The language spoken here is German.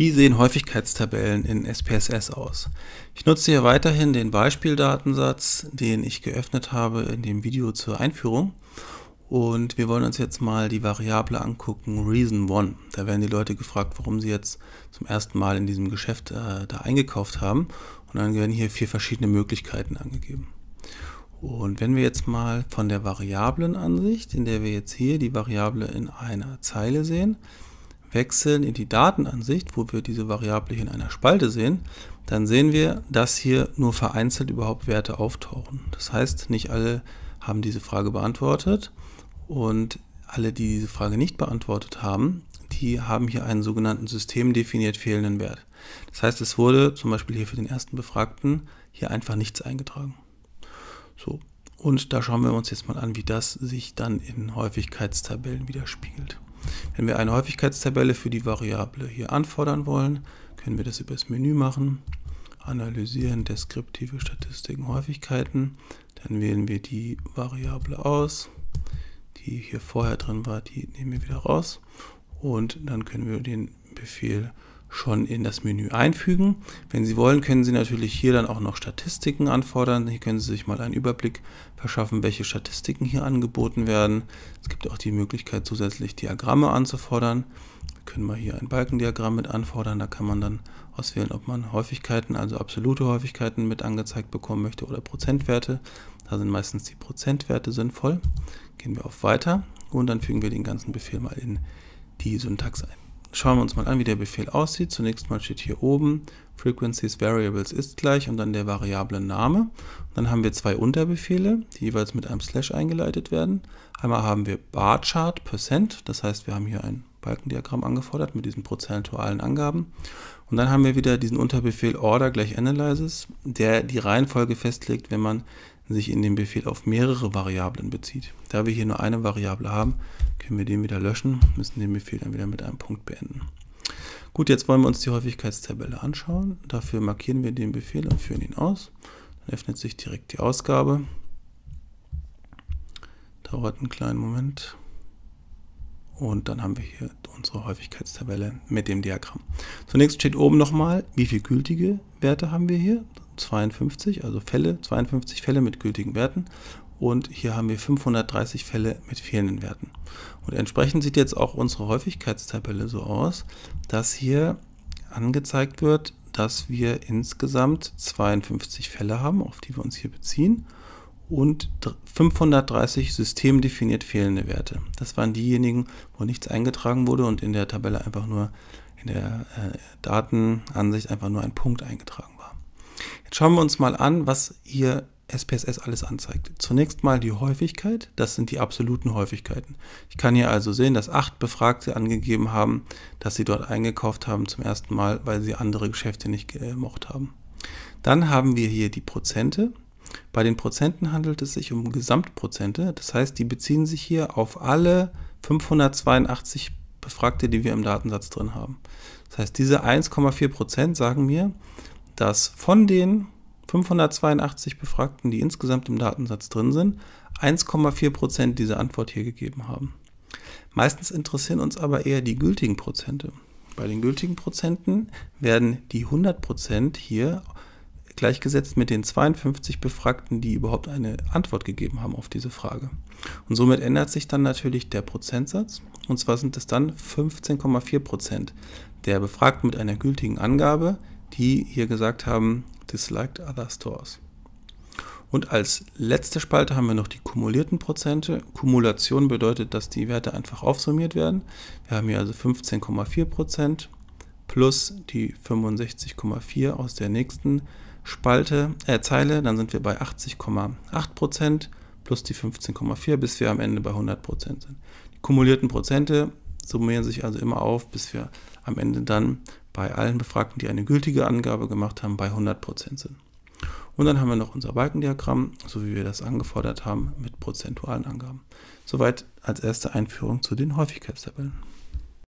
Wie sehen Häufigkeitstabellen in SPSS aus? Ich nutze hier weiterhin den Beispieldatensatz, den ich geöffnet habe in dem Video zur Einführung. Und wir wollen uns jetzt mal die Variable angucken, Reason1. Da werden die Leute gefragt, warum sie jetzt zum ersten Mal in diesem Geschäft äh, da eingekauft haben. Und dann werden hier vier verschiedene Möglichkeiten angegeben. Und wenn wir jetzt mal von der Variablenansicht, in der wir jetzt hier die Variable in einer Zeile sehen, wechseln in die Datenansicht, wo wir diese Variable hier in einer Spalte sehen, dann sehen wir, dass hier nur vereinzelt überhaupt Werte auftauchen. Das heißt, nicht alle haben diese Frage beantwortet und alle, die diese Frage nicht beantwortet haben, die haben hier einen sogenannten systemdefiniert fehlenden Wert. Das heißt, es wurde zum Beispiel hier für den ersten Befragten hier einfach nichts eingetragen. So, und da schauen wir uns jetzt mal an, wie das sich dann in Häufigkeitstabellen widerspiegelt. Wenn wir eine Häufigkeitstabelle für die Variable hier anfordern wollen, können wir das über das Menü machen. Analysieren deskriptive Statistiken Häufigkeiten. Dann wählen wir die Variable aus. Die hier vorher drin war, die nehmen wir wieder raus. Und dann können wir den Befehl schon in das Menü einfügen. Wenn Sie wollen, können Sie natürlich hier dann auch noch Statistiken anfordern. Hier können Sie sich mal einen Überblick verschaffen, welche Statistiken hier angeboten werden. Es gibt auch die Möglichkeit, zusätzlich Diagramme anzufordern. Wir können mal hier ein Balkendiagramm mit anfordern. Da kann man dann auswählen, ob man Häufigkeiten, also absolute Häufigkeiten mit angezeigt bekommen möchte oder Prozentwerte. Da sind meistens die Prozentwerte sinnvoll. Gehen wir auf Weiter und dann fügen wir den ganzen Befehl mal in die Syntax ein. Schauen wir uns mal an, wie der Befehl aussieht. Zunächst mal steht hier oben Frequencies Variables ist gleich und dann der Variable Name. Dann haben wir zwei Unterbefehle, die jeweils mit einem Slash eingeleitet werden. Einmal haben wir Barchart Percent, das heißt, wir haben hier ein Balkendiagramm angefordert mit diesen prozentualen Angaben. Und dann haben wir wieder diesen Unterbefehl Order gleich Analysis, der die Reihenfolge festlegt, wenn man sich in dem Befehl auf mehrere Variablen bezieht. Da wir hier nur eine Variable haben, können wir den wieder löschen, müssen den Befehl dann wieder mit einem Punkt beenden. Gut, jetzt wollen wir uns die Häufigkeitstabelle anschauen. Dafür markieren wir den Befehl und führen ihn aus. Dann öffnet sich direkt die Ausgabe. Dauert einen kleinen Moment. Und dann haben wir hier unsere Häufigkeitstabelle mit dem Diagramm. Zunächst steht oben nochmal, wie viele gültige Werte haben wir hier. 52, also Fälle, 52 Fälle mit gültigen Werten und hier haben wir 530 Fälle mit fehlenden Werten. Und entsprechend sieht jetzt auch unsere Häufigkeitstabelle so aus, dass hier angezeigt wird, dass wir insgesamt 52 Fälle haben, auf die wir uns hier beziehen und 530 systemdefiniert fehlende Werte. Das waren diejenigen, wo nichts eingetragen wurde und in der Tabelle einfach nur in der äh, Datenansicht einfach nur ein Punkt eingetragen war. Jetzt schauen wir uns mal an, was hier SPSS alles anzeigt. Zunächst mal die Häufigkeit, das sind die absoluten Häufigkeiten. Ich kann hier also sehen, dass acht Befragte angegeben haben, dass sie dort eingekauft haben zum ersten Mal, weil sie andere Geschäfte nicht gemocht haben. Dann haben wir hier die Prozente. Bei den Prozenten handelt es sich um Gesamtprozente, das heißt, die beziehen sich hier auf alle 582 Befragte, die wir im Datensatz drin haben. Das heißt, diese 1,4 Prozent sagen mir, dass von den 582 Befragten, die insgesamt im Datensatz drin sind, 1,4 Prozent diese Antwort hier gegeben haben. Meistens interessieren uns aber eher die gültigen Prozente. Bei den gültigen Prozenten werden die 100 Prozent hier gleichgesetzt mit den 52 Befragten, die überhaupt eine Antwort gegeben haben auf diese Frage. Und somit ändert sich dann natürlich der Prozentsatz. Und zwar sind es dann 15,4 Prozent der Befragten mit einer gültigen Angabe, die hier gesagt haben, disliked other stores. Und als letzte Spalte haben wir noch die kumulierten Prozente. Kumulation bedeutet, dass die Werte einfach aufsummiert werden. Wir haben hier also 15,4 Prozent plus die 65,4 aus der nächsten Spalte, äh, Zeile, dann sind wir bei 80,8% plus die 15,4, bis wir am Ende bei 100% sind. Die kumulierten Prozente summieren sich also immer auf, bis wir am Ende dann bei allen Befragten, die eine gültige Angabe gemacht haben, bei 100% sind. Und dann haben wir noch unser Balkendiagramm, so wie wir das angefordert haben, mit prozentualen Angaben. Soweit als erste Einführung zu den Häufigkeitstabellen.